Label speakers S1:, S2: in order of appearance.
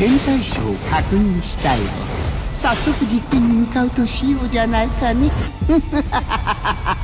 S1: 天対象を確認したよ早速実験に向かうとしようじゃないかね。